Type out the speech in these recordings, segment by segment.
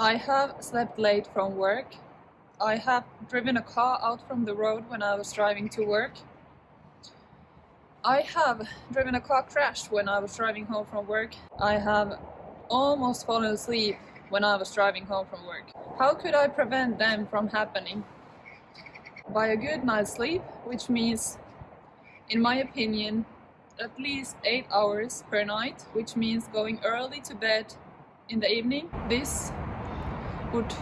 I have slept late from work. I have driven a car out from the road when I was driving to work. I have driven a car crash when I was driving home from work. I have almost fallen asleep when I was driving home from work. How could I prevent them from happening? By a good night's sleep, which means, in my opinion, at least 8 hours per night, which means going early to bed in the evening. This would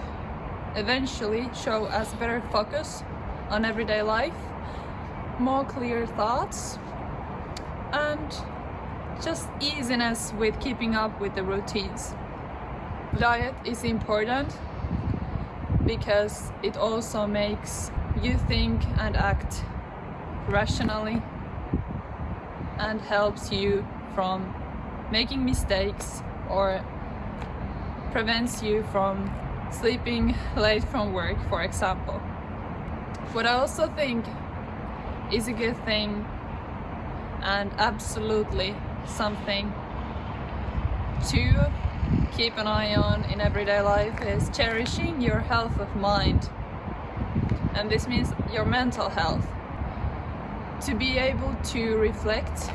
eventually show us better focus on everyday life, more clear thoughts, and just easiness with keeping up with the routines. Diet is important because it also makes you think and act rationally and helps you from making mistakes or prevents you from sleeping late from work, for example. What I also think is a good thing and absolutely something to keep an eye on in everyday life is cherishing your health of mind. And this means your mental health. To be able to reflect,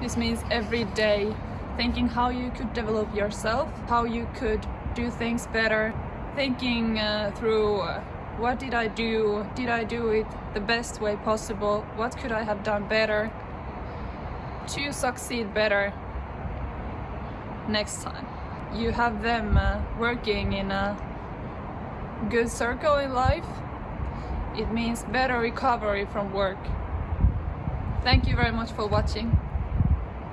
this means every day thinking how you could develop yourself, how you could do things better, thinking uh, through uh, what did I do, did I do it the best way possible, what could I have done better to succeed better next time. You have them uh, working in a good circle in life, it means better recovery from work. Thank you very much for watching.